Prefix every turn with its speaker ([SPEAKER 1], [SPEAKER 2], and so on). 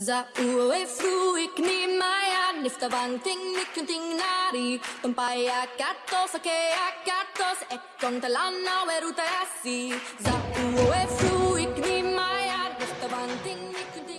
[SPEAKER 1] Zaue fluik ni maya nifta banting nikunting nari Tumpaya katos akea katos ekon talana weruta yasi Zaue fluik ni maya nifta banting nikunting